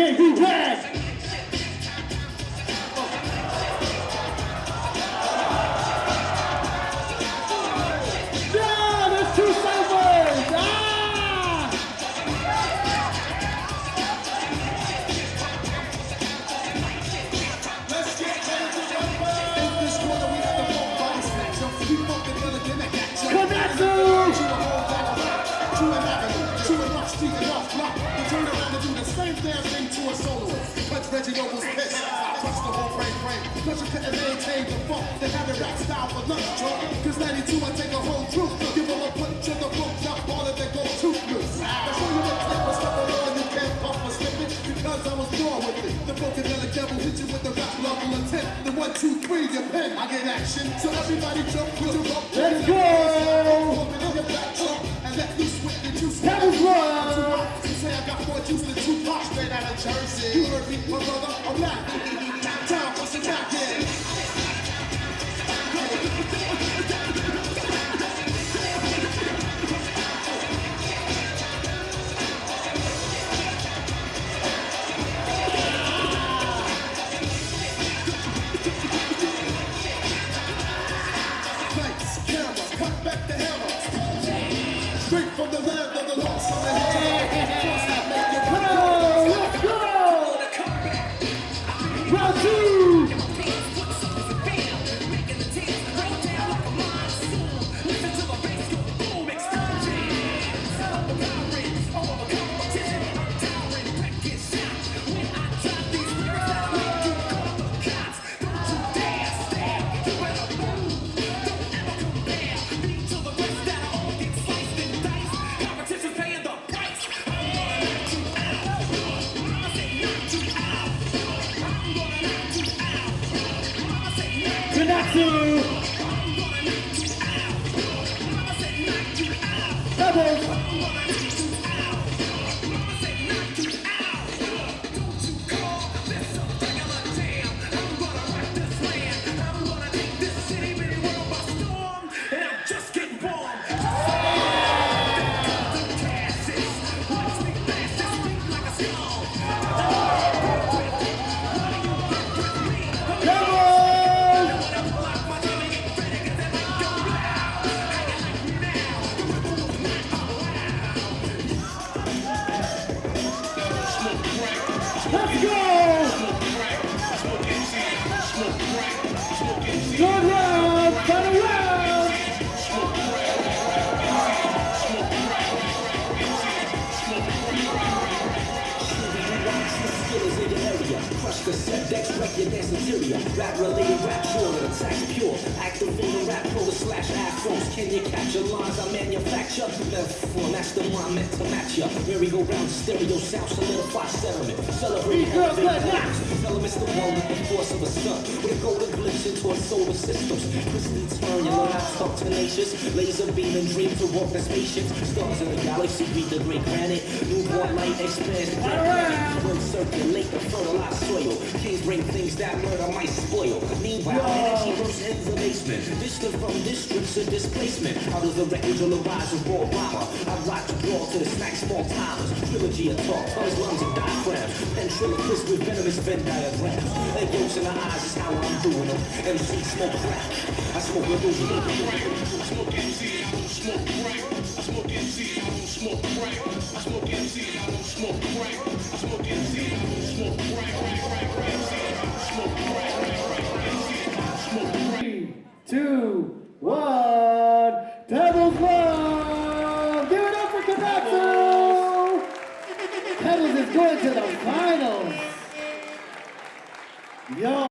DJ D-Red. Yeah, thing to a soloist. But Reggie Noble's pissed. I touched the whole frame frame. Cause you couldn't maintain the funk. They have a rap style for lunch, drunk. Cause 92, I take a whole troop. Give them a punch to the book. Knock all of their gold toothless. I show you the clip of stuff on you can't puff or slip it. Because I was born with it. The funkadelic devil hit you with the rap level of 10. The one, two, three, your pen. I get action. So everybody jump, Jersey. Me, my brother, I'm not. For the. Straight from the land of the lost the Konatsu! Interior. Rap related, rap shorter, attacks pure. Activating rap pro slash afros. Can you capture lines I manufacture? Metaphor, that's the one meant to match ya. Merry go round stereo sound, solidify settlement. Celebrate girls that. matters. Elements the one with the force of a sun. With a golden glimpse into our solar systems. Twisting turn, you learn how to talk tenacious. Laser beam and dream to walk the spaceships. Stars in the galaxy beat the great granite. Newborn light expands the Around. Will circulate the fertilized soil. Kings bring things that murder might spoil. Meanwhile, Yo. energy bursts in the basement. Distant from districts of displacement. Out of the wreckage on the rise of raw rama. I rock to brawl to the snack small timers. Trilogy of talk, tongues, lungs, and diaphragms. Ventriloquist with venomous Venn diagrams. Egg yolks in the eyes is how I'm doing them. MC smoke crack. I smoke a little smoke MC, I don't smoke crack. I smoke MC, I don't smoke crack. To the finals. Yo.